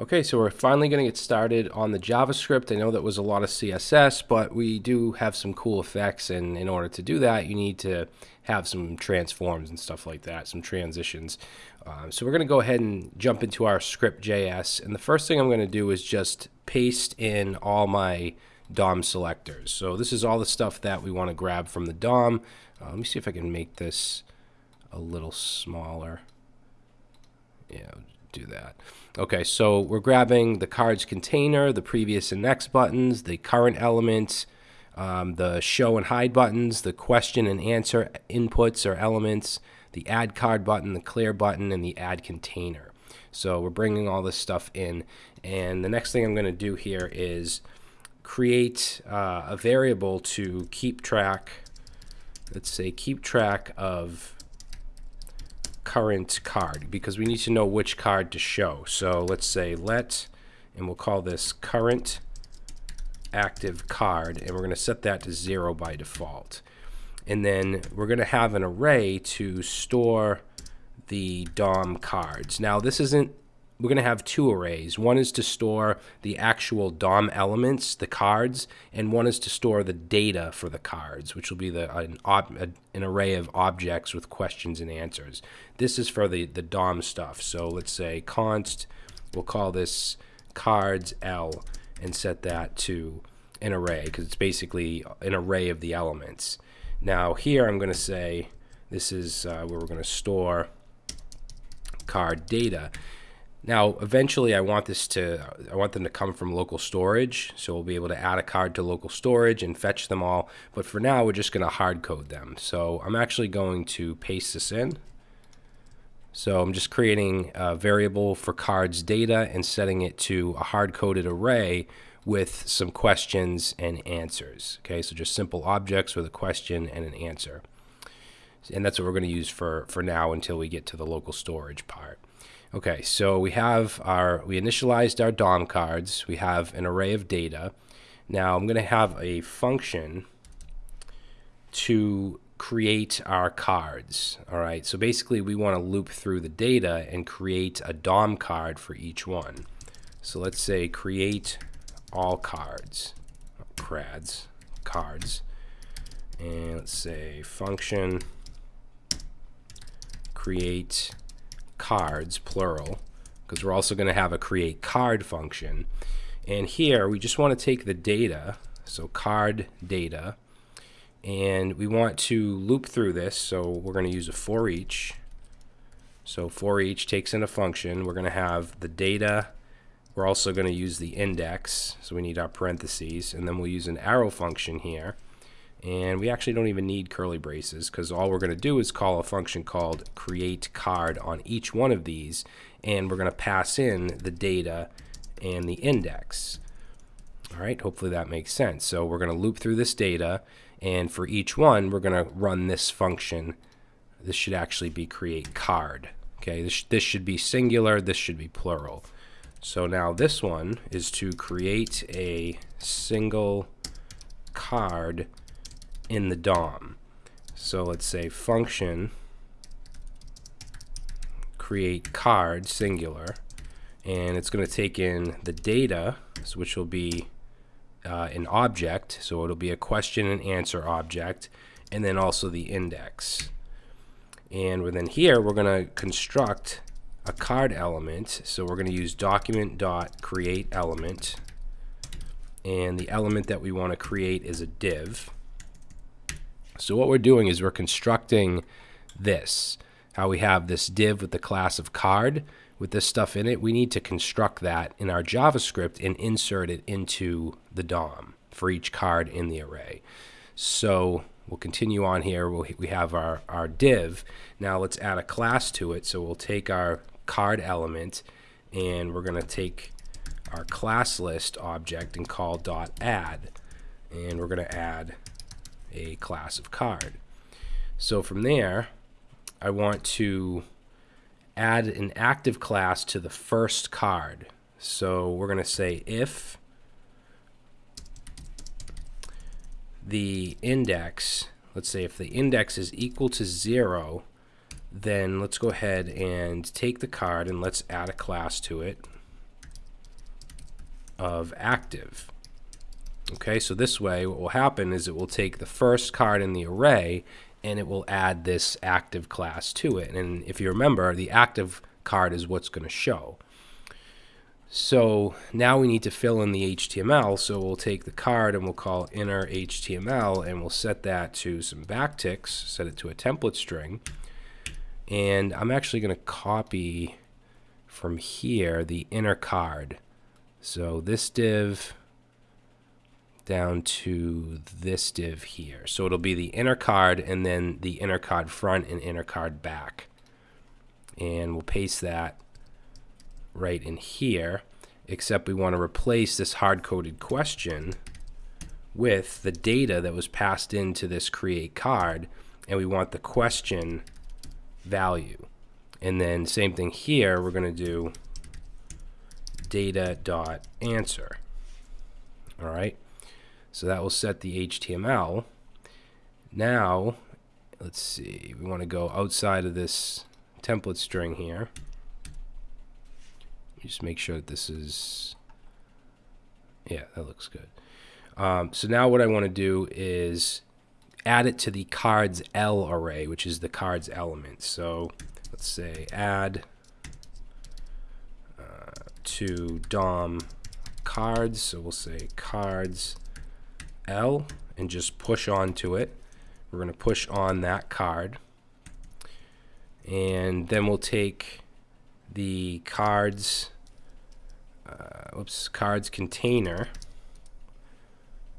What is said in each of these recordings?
Okay, so we're finally going to get started on the JavaScript. I know that was a lot of CSS, but we do have some cool effects, and in order to do that, you need to have some transforms and stuff like that, some transitions. Uh, so we're going to go ahead and jump into our script.js, and the first thing I'm going to do is just paste in all my DOM selectors. So this is all the stuff that we want to grab from the DOM. Uh, let me see if I can make this a little smaller. Yeah, do that. Okay, so we're grabbing the cards container, the previous and next buttons, the current elements, um, the show and hide buttons, the question and answer inputs or elements, the add card button, the clear button, and the add container. So we're bringing all this stuff in. And the next thing I'm going to do here is create uh, a variable to keep track, let's say keep track of current card because we need to know which card to show. So let's say let, and we'll call this current active card, and we're going to set that to zero by default. And then we're going to have an array to store the DOM cards. Now this isn't we're going to have two arrays. One is to store the actual DOM elements, the cards, and one is to store the data for the cards, which will be the an, ob, an array of objects with questions and answers. This is for the, the DOM stuff. So let's say const, we'll call this cards L and set that to an array because it's basically an array of the elements. Now here I'm going to say this is uh, where we're going to store card data. Now, eventually I want this to, I want them to come from local storage. So we'll be able to add a card to local storage and fetch them all. But for now, we're just going to hard code them. So I'm actually going to paste this in. So I'm just creating a variable for cards data and setting it to a hard-coded array with some questions and answers. Okay, so just simple objects with a question and an answer. And that's what we're going to use for, for now until we get to the local storage part. Okay, so we have our, we initialized our DOM cards. We have an array of data. Now I'm going to have a function to create our cards. All right, so basically we want to loop through the data and create a DOM card for each one. So let's say create all cards, crads, cards. And let's say function create cards, plural, because we're also going to have a create card function. And here we just want to take the data, so card data, and we want to loop through this. So we're going to use a for each. So for each takes in a function. We're going to have the data. We're also going to use the index. So we need our parentheses. And then we'll use an arrow function here. And we actually don't even need curly braces because all we're going to do is call a function called create card on each one of these. And we're going to pass in the data and the index. All right, hopefully that makes sense. So we're going to loop through this data. And for each one, we're going to run this function. This should actually be create card. Okay, this, this should be singular. This should be plural. So now this one is to create a single card in the DOM. So let's say function create card singular and it's going to take in the data which will be uh, an object. So it'll be a question and answer object and then also the index. And within here we're going to construct a card element. So we're going to use document dot create element. And the element that we want to create is a div so what we're doing is we're constructing this, how we have this div with the class of card with this stuff in it. We need to construct that in our JavaScript and insert it into the DOM for each card in the array. So we'll continue on here. We'll, we have our, our div. Now let's add a class to it. So we'll take our card element and we're going to take our class list object and call dot add and we're going to add a class of card. So from there, I want to add an active class to the first card. So we're going to say if the index, let's say if the index is equal to 0, then let's go ahead and take the card and let's add a class to it. of active. Okay, so this way what will happen is it will take the first card in the array and it will add this active class to it. And if you remember, the active card is what's going to show. So now we need to fill in the HTML. So we'll take the card and we'll call inner HTML and we'll set that to some backticks, set it to a template string. And I'm actually going to copy from here the inner card. So this div down to this div here. So it'll be the inner card and then the inner card front and inner card back. And we'll paste that right in here, except we want to replace this hard-coded question with the data that was passed into this create card, and we want the question value. And then same thing here, we're going to do data dot answer. All right. So that will set the HTML. Now, let's see, we want to go outside of this template string here. Just make sure that this is, yeah, that looks good. Um, so now what I want to do is add it to the cards L array, which is the cards element. So let's say add uh, to DOM cards. So we'll say cards L and just push onto it. We're going to push on that card. And then we'll take the cards, uh, oops, cards container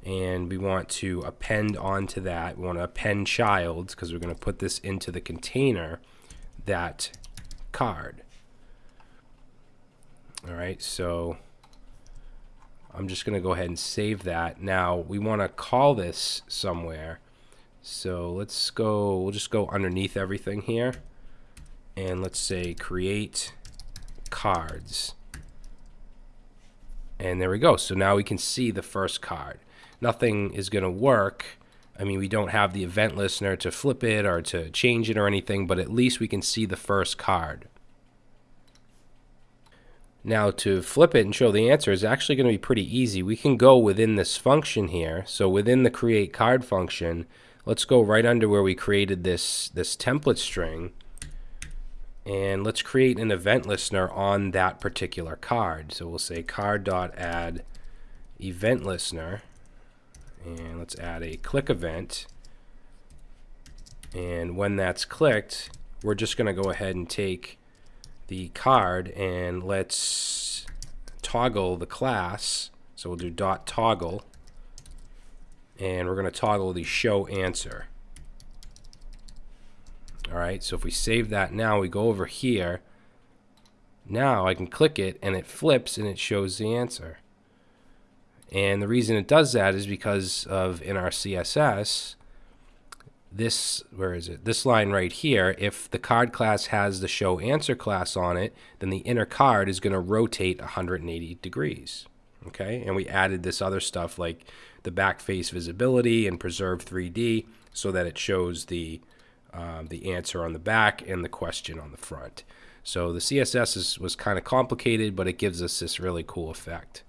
and we want to append onto that. We want to append child because we're going to put this into the container that card. All right, so I'm just going to go ahead and save that. Now we want to call this somewhere. So let's go, we'll just go underneath everything here. And let's say create cards. And there we go. So now we can see the first card. Nothing is going to work. I mean, we don't have the event listener to flip it or to change it or anything, but at least we can see the first card. Now to flip it and show the answer is actually going to be pretty easy. We can go within this function here. So within the create card function, let's go right under where we created this, this template string. And let's create an event listener on that particular card. So we'll say card.add event listener. And let's add a click event. And when that's clicked, we're just going to go ahead and take the card and let's toggle the class. So we'll do dot toggle and we're going to toggle the show answer. Alright, so if we save that now, we go over here. Now I can click it and it flips and it shows the answer. And the reason it does that is because of in our CSS, this where is it? This line right here if the card class has the show answer class on it then the inner card is going to rotate 180 degrees okay? And we added this other stuff like the back face visibility and preserve 3d so that it shows the um, the answer on the back and the question on the front. So the css is, was kind of complicated but it gives us this really cool effect.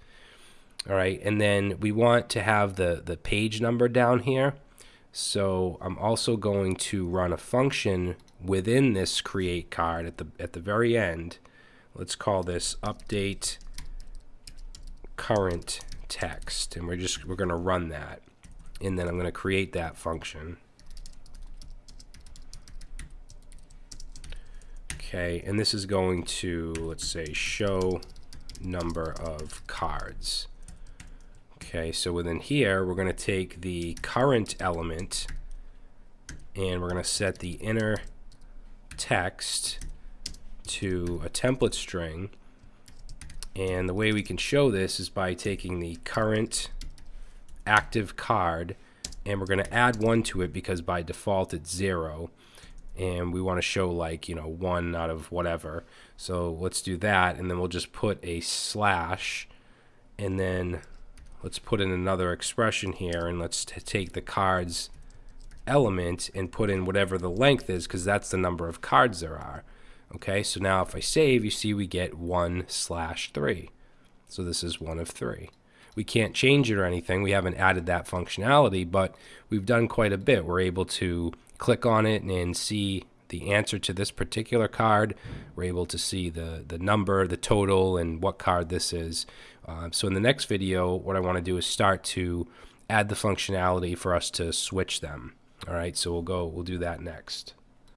All right and then we want to have the the page number down here so I'm also going to run a function within this create card at the at the very end. Let's call this update current text and we're just we're going to run that and then I'm going to create that function. Okay, and this is going to let's say show number of cards. Okay, so within here, we're going to take the current element and we're going to set the inner text to a template string. And the way we can show this is by taking the current active card and we're going to add one to it because by default it's zero and we want to show like you know one out of whatever so let's do that and then we'll just put a slash and then let's put in another expression here and let's take the cards element and put in whatever the length is because that's the number of cards there are okay so now if I save you see we get 1 slash 3 So this is one of three. We can't change it or anything. We haven't added that functionality, but we've done quite a bit. We're able to click on it and see the answer to this particular card. We're able to see the, the number, the total, and what card this is. Uh, so in the next video, what I want to do is start to add the functionality for us to switch them. All right, so we'll go, we'll do that next.